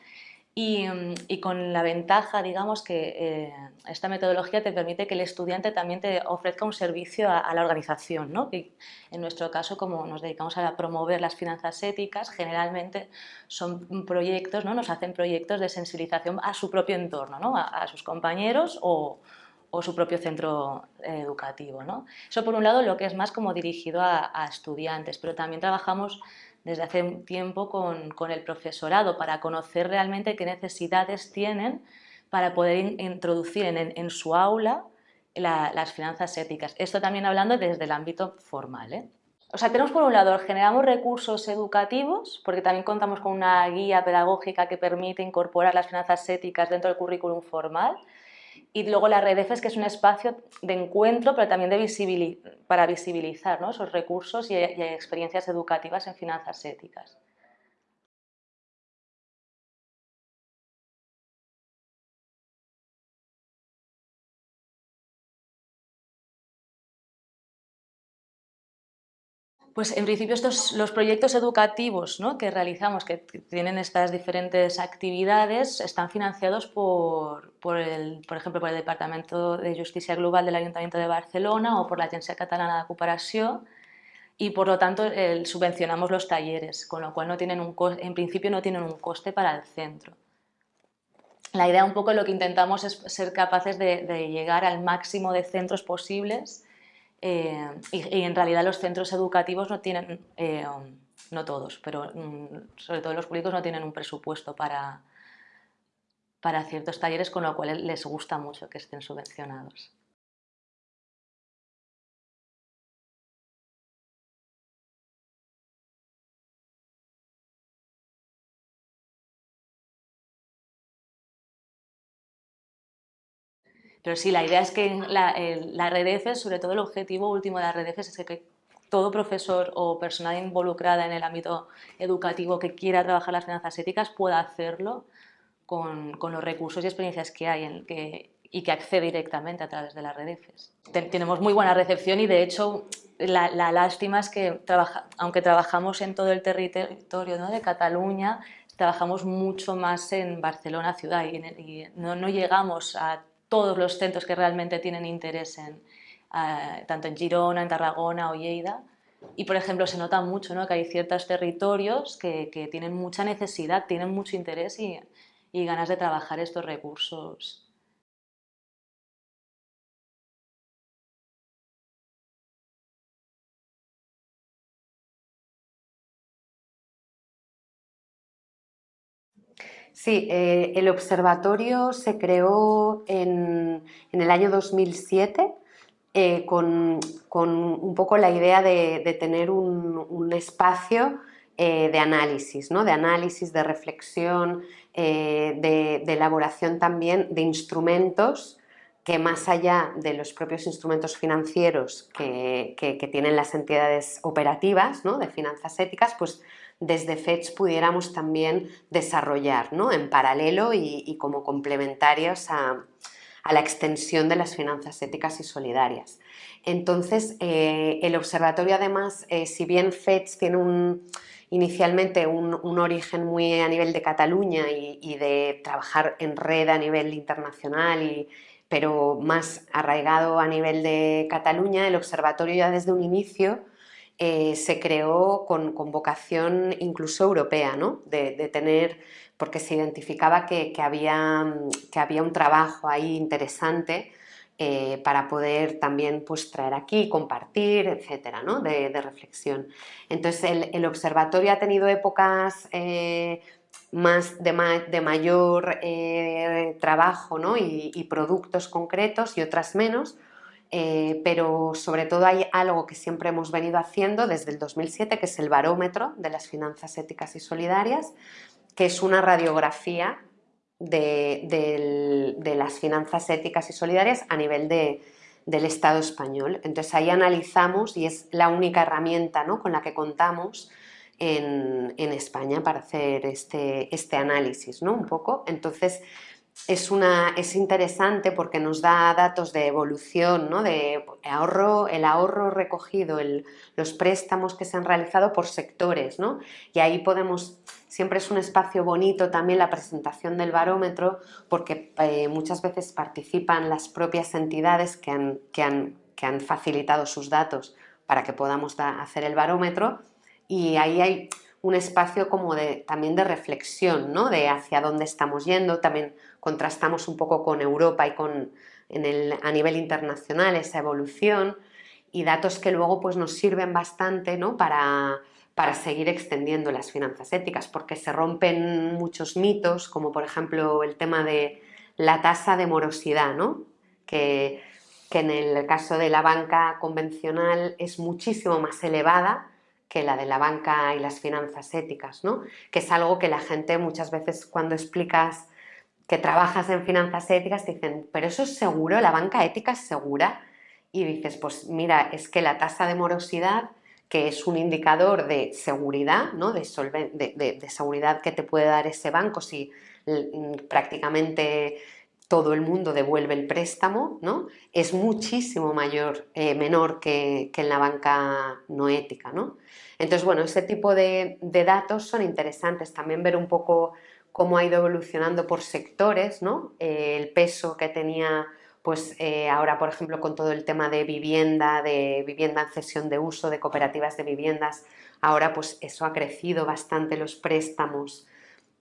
Speaker 2: Mm, y, con la ventaja, digamos, que eh, esta metodología te permite que el estudiante también te ofrezca un servicio a, la organización, ¿no? en nuestro caso, como nos dedicamos a promover las finanzas éticas, generalmente son proyectos, ¿no? Nos hacen proyectos de sensibilización a su propio entorno, ¿no? a, sus compañeros o, o, su propio centro educativo, ¿no? Eso por un lado lo que es más como dirigido a, a estudiantes, pero también trabajamos desde hace un tiempo con, el profesorado para conocer realmente qué necesidades tienen para poder introducir en, su aula las finanzas éticas. Esto también hablando desde el ámbito formal. ¿eh? O sea, tenemos por un lado, generamos recursos educativos, porque también contamos con una guía pedagógica que permite incorporar las finanzas éticas dentro del currículum formal, y luego la red EFES, que es un espacio de encuentro, pero también de para visibilizar esos recursos y experiencias educativas en finanzas éticas. Pues en principio estos, los proyectos educativos que realizamos, que tienen estas diferentes actividades, están financiados por, por, el, por ejemplo, por el Departamento de Justicia Global del Ayuntamiento de Barcelona o por la Agencia Catalana de Cooperación y por lo tanto subvencionamos los talleres, con lo cual no tienen un, en principio no tienen un coste para el centro. La idea un poco lo que intentamos es ser capaces de llegar al máximo de centros posibles eh, y, en realidad los centros educativos no tienen, eh, no todos, pero mm, sobre todo los públicos no tienen un presupuesto para, para ciertos talleres, con lo cual les gusta mucho que estén subvencionados. Pero sí, la idea es que la, la red EFES, sobre todo el objetivo último de la EFES es que todo profesor o persona involucrada en el ámbito educativo que quiera trabajar las finanzas éticas pueda hacerlo con, los recursos y experiencias que hay en, que, y que accede directamente a través de las redes. tenemos muy buena recepción y de hecho la, lástima es que aunque trabajamos en todo el territorio de Cataluña, trabajamos mucho más en Barcelona ciudad y, no, no, llegamos a todos los centros que realmente tienen interés en, tanto en Girona, en Tarragona o Lleida. Y, por ejemplo, se nota mucho ¿no? que hay ciertos territorios que, que, tienen mucha necesidad, tienen mucho interés y, y ganas de trabajar estos recursos.
Speaker 1: Sí, eh, el observatorio se creó en, el año 2007 eh, con, un poco la idea de, tener un, espacio eh, de análisis, ¿no? de análisis, de reflexión, de, elaboración también de instrumentos que más allá de los propios instrumentos financieros que, que tienen las entidades operativas ¿no? de finanzas éticas, pues desde FEDS pudiéramos también desarrollar ¿no? en paralelo y, como complementarios a, la extensión de las finanzas éticas y solidarias. Entonces, eh, el observatorio además, eh, si bien FEDS tiene un, inicialmente un, origen muy a nivel de Cataluña y, de trabajar en red a nivel internacional, pero más arraigado a nivel de Cataluña, el observatorio ya desde un inicio eh, se creó con, vocación incluso europea, ¿no? de, tener, porque se identificaba que, había, que había un trabajo ahí interesante eh, para poder también pues, traer aquí, compartir, etcétera, ¿no? de, reflexión. Entonces el, observatorio ha tenido épocas eh, más de, mayor trabajo ¿no? y, productos concretos y otras menos, eh, pero sobre todo hay algo que siempre hemos venido haciendo desde el 2007, que es el barómetro de las finanzas éticas y solidarias, que es una radiografía de, las finanzas éticas y solidarias a nivel del Estado español. Entonces ahí analizamos y es la única herramienta ¿no? con la que contamos en, España para hacer este, este análisis, ¿no? Un poco. Entonces, es, una, es interesante porque nos da datos de evolución, ¿no? de ahorro, el ahorro recogido, los préstamos que se han realizado por sectores. ¿no? Y ahí podemos, siempre es un espacio bonito también la presentación del barómetro porque eh, muchas veces participan las propias entidades que han, que han, que han facilitado sus datos para que podamos hacer el barómetro y ahí hay un espacio como de, también de reflexión, ¿no? de hacia dónde estamos yendo, también contrastamos un poco con Europa y con a nivel internacional esa evolución y datos que luego pues, nos sirven bastante ¿no? para, para seguir extendiendo las finanzas éticas, porque se rompen muchos mitos, como por ejemplo el tema de la tasa de morosidad, ¿no? que, que en el caso de la banca convencional es muchísimo más elevada que la de la banca y las finanzas éticas, ¿no? que es algo que la gente muchas veces cuando explicas que trabajas en finanzas éticas te dicen, pero eso es seguro, la banca ética es segura. Y dices, pues mira, es que la tasa de morosidad, que es un indicador de seguridad, ¿no? de, de seguridad que te puede dar ese banco si mm, prácticamente todo el mundo devuelve el préstamo, ¿no? es muchísimo mayor, eh, menor que, en la banca no ética. ¿no? Entonces, bueno, ese tipo de, datos son interesantes. También ver un poco cómo ha ido evolucionando por sectores, ¿no? Eh, el peso que tenía pues eh, ahora, por ejemplo, con todo el tema de vivienda, de vivienda en cesión de uso, de cooperativas de viviendas, ahora pues eso ha crecido bastante los préstamos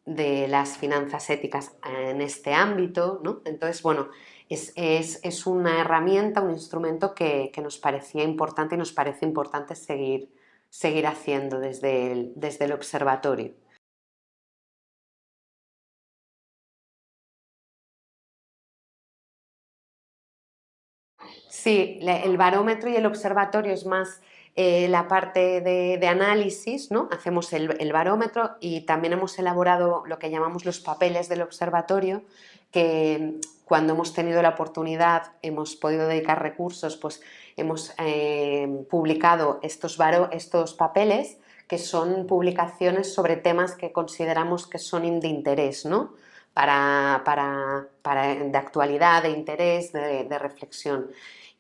Speaker 1: de las finanzas éticas en este ámbito, ¿no? Entonces, bueno, es, una herramienta, un instrumento que, nos parecía importante y nos parece importante seguir, seguir haciendo desde desde el observatorio. Sí, el barómetro y el observatorio es más eh, la parte de, análisis, ¿no? hacemos el, barómetro y también hemos elaborado lo que llamamos los papeles del observatorio, que cuando hemos tenido la oportunidad, hemos podido dedicar recursos, pues hemos eh, publicado estos, estos papeles que son publicaciones sobre temas que consideramos que son de interés, ¿no? Para, de actualidad, de interés, de, reflexión.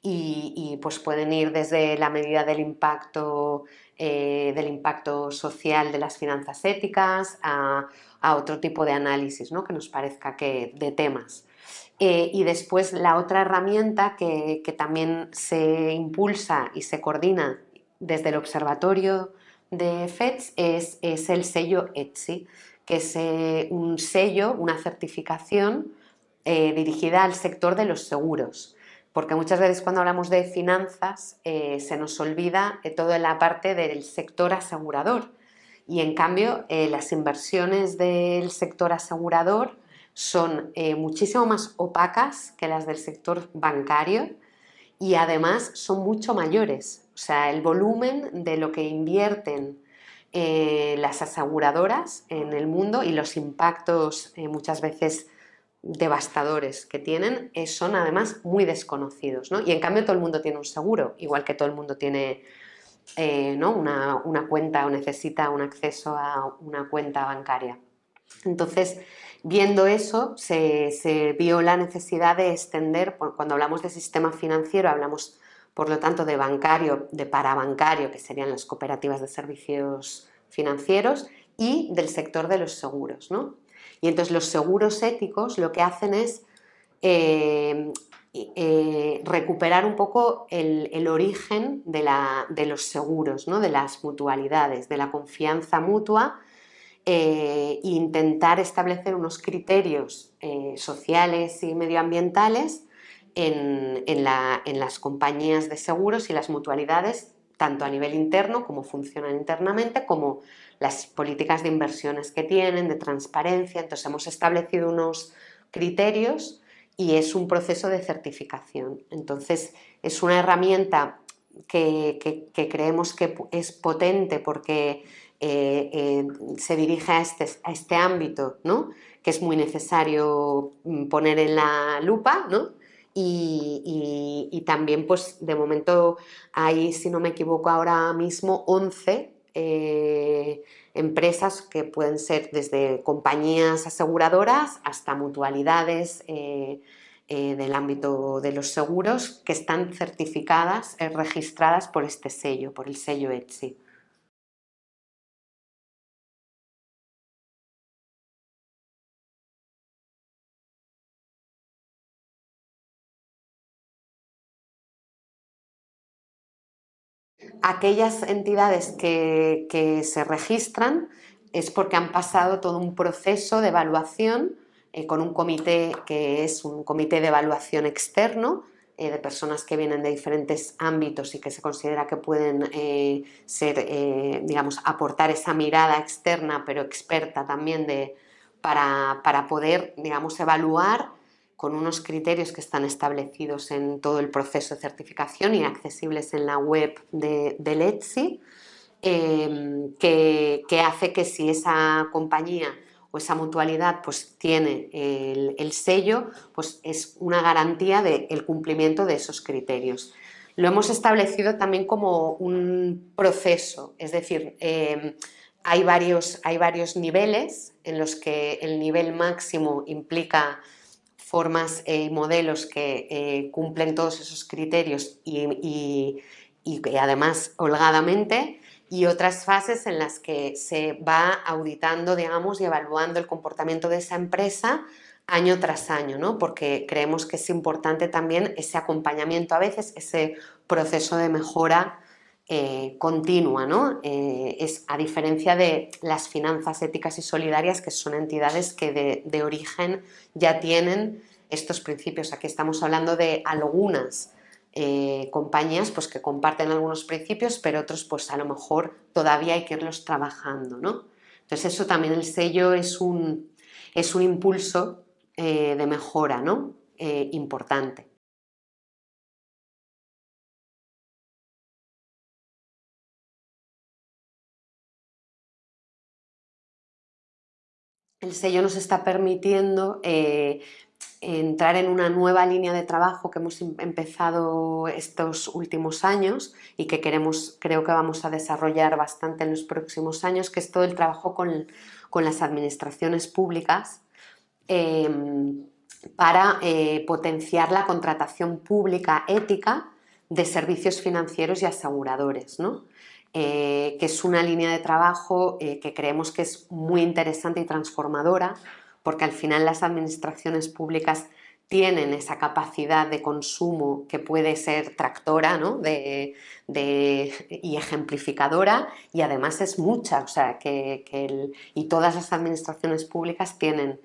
Speaker 1: Y, pues pueden ir desde la medida del impacto, eh, del impacto social de las finanzas éticas a, otro tipo de análisis ¿no? que nos parezca que de temas. Eh, y después la otra herramienta que, también se impulsa y se coordina desde el observatorio de FEDS es, el sello ETSI, que es eh, un sello, una certificación dirigida al sector de los seguros. Porque muchas veces cuando hablamos de finanzas eh, se nos olvida toda la parte del sector asegurador. Y en cambio las inversiones del sector asegurador son muchísimo más opacas que las del sector bancario y además son mucho mayores. O sea, el volumen de lo que invierten eh, las aseguradoras en el mundo y los impactos eh, muchas veces devastadores que tienen eh, son además muy desconocidos. ¿no? Y en cambio todo el mundo tiene un seguro, igual que todo el mundo tiene ¿no? una, una, cuenta o necesita un acceso a una cuenta bancaria. Entonces, viendo eso, se, se vio la necesidad de extender, cuando hablamos de sistema financiero, hablamos por lo tanto de bancario, de parabancario, que serían las cooperativas de servicios financieros, y del sector de los seguros. ¿no? Y entonces los seguros éticos lo que hacen es eh, eh, recuperar un poco el, origen de, los seguros, ¿no? de las mutualidades, de la confianza mutua e intentar establecer unos criterios sociales y medioambientales en, las compañías de seguros y las mutualidades, tanto a nivel interno, como funcionan internamente, como las políticas de inversiones que tienen, de transparencia. Entonces hemos establecido unos criterios y es un proceso de certificación. Entonces es una herramienta que, creemos que es potente porque eh, eh, se dirige a este, a este ámbito, ¿no? que es muy necesario mm, poner en la lupa, ¿no? y, también pues de momento hay, si no me equivoco ahora mismo, 11 eh, empresas que pueden ser desde compañías aseguradoras hasta mutualidades eh, eh, del ámbito de los seguros que están certificadas, registradas por este sello, por el sello ETSI. Aquellas entidades que, se registran es porque han pasado todo un proceso de evaluación eh, con un comité que es un comité de evaluación externo eh, de personas que vienen de diferentes ámbitos y que se considera que pueden eh, ser, digamos, aportar esa mirada externa pero experta también de, para, para poder, digamos, evaluar con unos criterios que están establecidos en todo el proceso de certificación y accesibles en la web de, del ETSI, em, que, hace que si esa compañía o esa mutualidad pues, tiene el, sello, pues es una garantía del cumplimiento de esos criterios. Lo hemos establecido también como un proceso, es decir, em, hay, varios, hay varios niveles en los que el nivel máximo implica formas y modelos que eh, cumplen todos esos criterios y, además holgadamente y otras fases en las que se va auditando digamos, y evaluando el comportamiento de esa empresa año tras año, ¿no? porque creemos que es importante también ese acompañamiento a veces, ese proceso de mejora eh, continua, ¿no? Eh, es a diferencia de las finanzas éticas y solidarias que son entidades que de, origen ya tienen estos principios. Aquí estamos hablando de algunas eh, compañías pues, que comparten algunos principios, pero otros pues a lo mejor todavía hay que irlos trabajando, ¿no? Entonces eso también el sello es un, es un impulso de mejora ¿no? importante. El sello nos está permitiendo eh, entrar en una nueva línea de trabajo que hemos em, empezado estos últimos años y que queremos, creo que vamos a desarrollar bastante en los próximos años, que es todo el trabajo con, las administraciones públicas em, para eh, potenciar la contratación pública ética de servicios financieros y aseguradores, eh, que es una línea de trabajo eh, que creemos que es muy interesante y transformadora porque al final las administraciones públicas tienen esa capacidad de consumo que puede ser tractora de, y ejemplificadora y además es mucha, o sea, que, y todas las administraciones públicas tienen,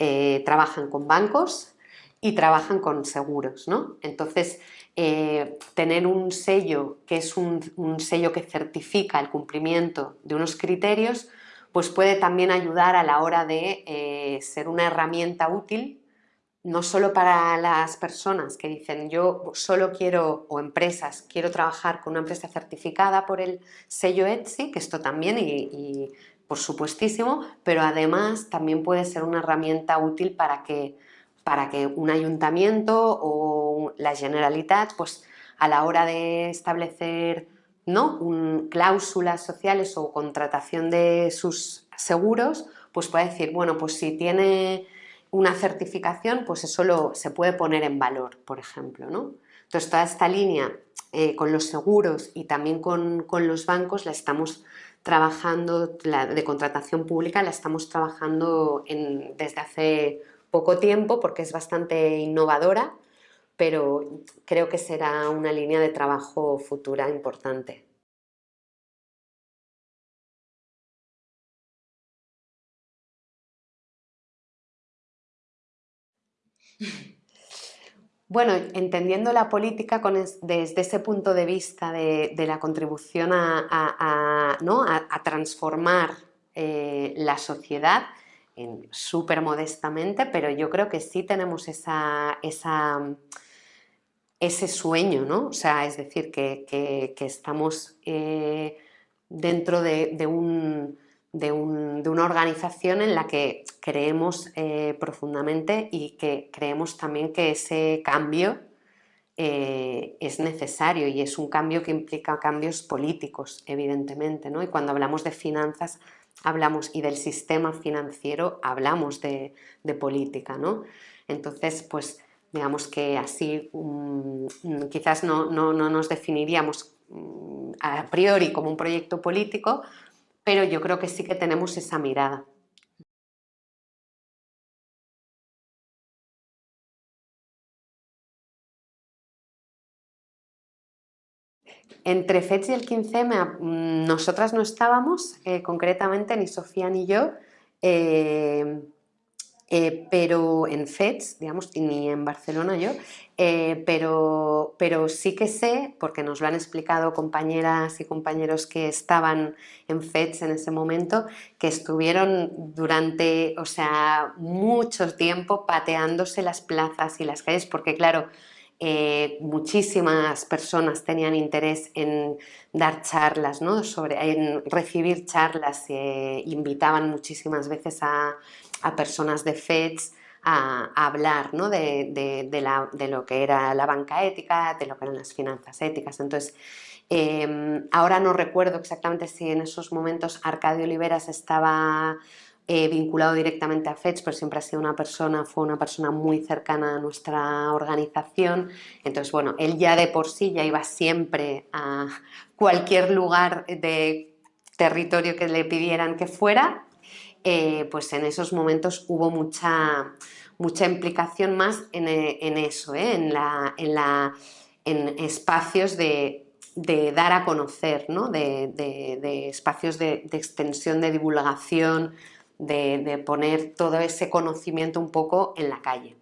Speaker 1: eh, trabajan con bancos y trabajan con seguros, ¿no? Entonces, eh, tener un sello que es un, sello que certifica el cumplimiento de unos criterios pues puede también ayudar a la hora de eh, ser una herramienta útil, no solo para las personas que dicen yo solo quiero, o empresas, quiero trabajar con una empresa certificada por el sello Etsy, que esto también, y, por supuestísimo, pero además también puede ser una herramienta útil para que, para que un ayuntamiento o la Generalitat, pues a la hora de establecer ¿no? cláusulas sociales o contratación de sus seguros, pues puede decir, bueno, pues si tiene una certificación, pues eso se puede poner en valor, por ejemplo. ¿no? Entonces, toda esta línea eh, con los seguros y también con, los bancos la estamos trabajando, la de contratación pública la estamos trabajando desde hace poco tiempo porque es bastante innovadora pero creo que será una línea de trabajo futura importante. Bueno, entendiendo la política desde ese punto de vista de, la contribución a, transformar eh, la sociedad, súper modestamente, pero yo creo que sí tenemos ese sueño, ¿no? O sea, es decir, que, estamos eh, dentro de, una organización en la que creemos eh, profundamente y que creemos también que ese cambio eh, es necesario y es un cambio que implica cambios políticos, evidentemente, ¿no? Y cuando hablamos de finanzas hablamos y del sistema financiero hablamos de, política, ¿no? Entonces, pues digamos que así mm, quizás no, nos definiríamos mm, a priori como un proyecto político, pero yo creo que sí que tenemos esa mirada. Entre FETS y el 15M, mm, nosotras no estábamos, eh, concretamente ni Sofía ni yo, eh, eh, pero en FETS, digamos, ni en Barcelona yo, pero, pero sí que sé, porque nos lo han explicado compañeras y compañeros que estaban en FETS en ese momento, que estuvieron durante, o sea, mucho tiempo pateándose las plazas y las calles, porque claro, eh, muchísimas personas tenían interés en dar charlas, ¿no? En recibir charlas, invitaban muchísimas veces a, personas de FEDS a, hablar de, lo que era la banca ética, de lo que eran las finanzas éticas. Entonces, em, ahora no recuerdo exactamente si en esos momentos Arcadio Oliveras estaba vinculado directamente a FEDS, pero siempre ha sido una persona, fue una persona muy cercana a nuestra organización. Entonces, bueno, él ya de por sí ya iba siempre a cualquier lugar de territorio que le pidieran que fuera, eh, pues en esos momentos hubo mucha, mucha implicación más en, eso, ¿eh? en, la, en, la, en espacios de, dar a conocer, ¿no? de, espacios de, extensión, de divulgación, de, poner todo ese conocimiento un poco en la calle.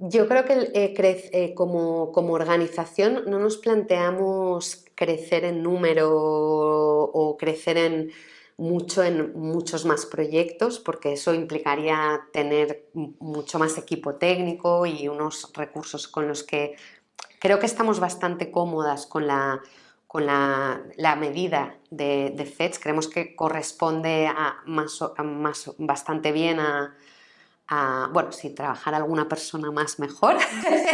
Speaker 1: Yo creo que eh, eh, como, organización no nos planteamos crecer en número o crecer en mucho en muchos más proyectos porque eso implicaría tener mucho más equipo técnico y unos recursos con los que creo que estamos bastante cómodas con la, con la, medida de, de, FEDS, creemos que corresponde a más, más bastante bien a, bueno, si trabajara alguna persona más mejor,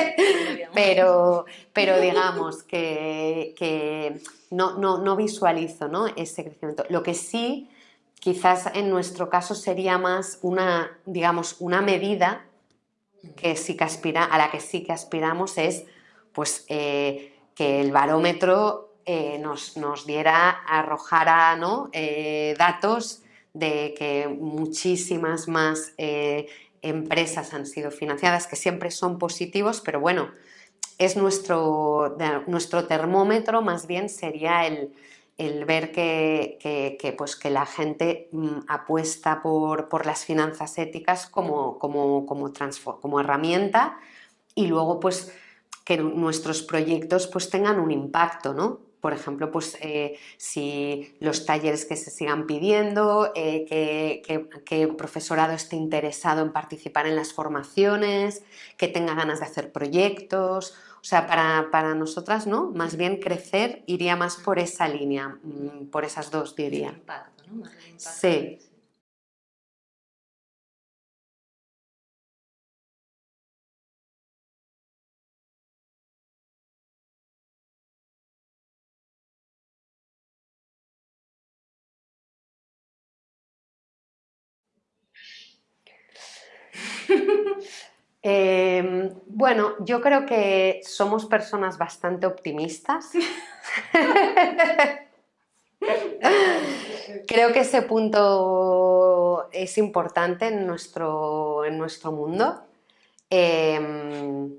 Speaker 1: pero, pero digamos que, no, no, visualizo ¿no? ese crecimiento. Lo que sí, quizás en nuestro caso sería más una, digamos, una medida que sí que aspira, a la que sí que aspiramos es pues, eh, que el barómetro eh, nos, diera, arrojara ¿no? Eh, datos de que muchísimas más empresas han sido financiadas, que siempre son positivos, pero bueno, es nuestro, nuestro termómetro más bien sería el, ver que, pues que la gente mm, apuesta por, las finanzas éticas como, como, como, como herramienta y luego pues que nuestros proyectos pues tengan un impacto, ¿no? por ejemplo, pues eh, si los talleres que se sigan pidiendo, eh, que, el profesorado esté interesado en participar en las formaciones, que tenga ganas de hacer proyectos, o sea, para, nosotras, ¿no? Más bien crecer iría más por esa línea, mm, por esas dos diría.
Speaker 3: Impacto, ¿no?
Speaker 1: sí. Em, bueno, yo creo que somos personas bastante optimistas. creo que ese punto es importante en nuestro, en nuestro mundo. Em,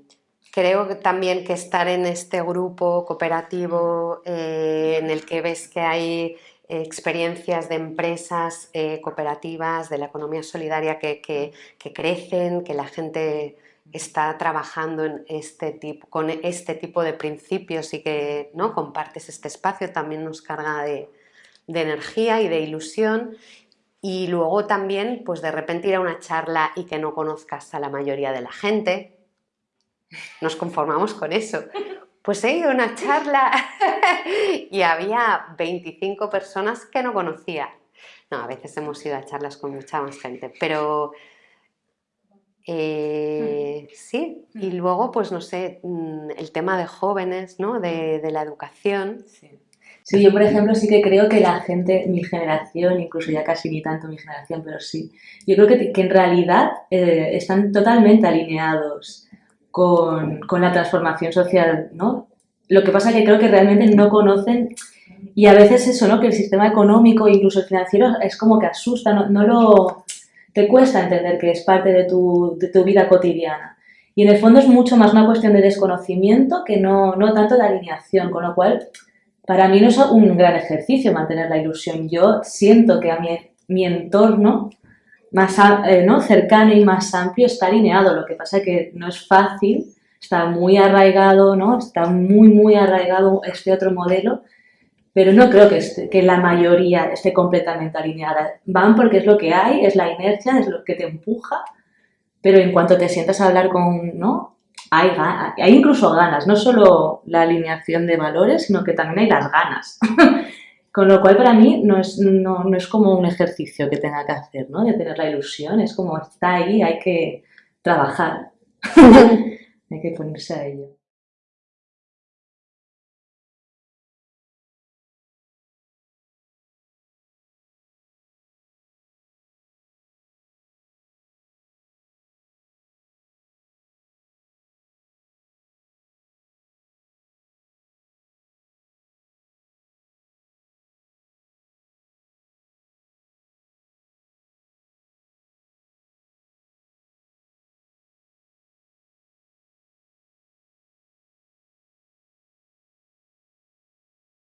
Speaker 1: creo también que estar en este grupo cooperativo eh, en el que ves que hay experiencias de empresas eh, cooperativas, de la economía solidaria que, crecen, que la gente está trabajando este con este tipo de principios y que ¿no? compartes este espacio, también nos carga de, energía y de ilusión. Y luego también, pues de repente ir a una charla y que no conozcas a la mayoría de la gente, nos conformamos con eso pues he ido a una charla y había 25 personas que no conocía. No, a veces hemos ido a charlas con mucha más gente, pero eh, sí, y luego, pues no sé, mm, el tema de jóvenes, ¿no? De, la educación.
Speaker 2: Sí. yo por ejemplo sí que creo que la gente, mi generación, incluso ya casi ni tanto mi generación, pero sí, yo creo que, en realidad eh, están totalmente alineados con, la transformación social, ¿no? Lo que pasa es que creo que realmente no conocen y a veces eso, ¿no? Que el sistema económico, incluso el financiero, es como que asusta, no, lo... te cuesta entender que es parte de tu, de tu, vida cotidiana. Y en el fondo es mucho más una cuestión de desconocimiento que no, no tanto de alineación, con lo cual para mí no es un gran ejercicio mantener la ilusión. Yo siento que a mi, mi entorno más eh, ¿no? cercano y más amplio está alineado. Lo que pasa es que no es fácil, está muy arraigado, ¿no? está muy, muy arraigado este otro modelo, pero no creo que, que la mayoría esté completamente alineada. Van porque es lo que hay, es la inercia, es lo que te empuja, pero en cuanto te sientas a hablar con, ¿no? Hay, hay incluso ganas, no solo la alineación de valores, sino que también hay las ganas. Con lo cual para mí no es, no, es como un ejercicio que tenga que hacer, ¿no? De tener la ilusión, es como está ahí, hay que trabajar, hay que ponerse a ello.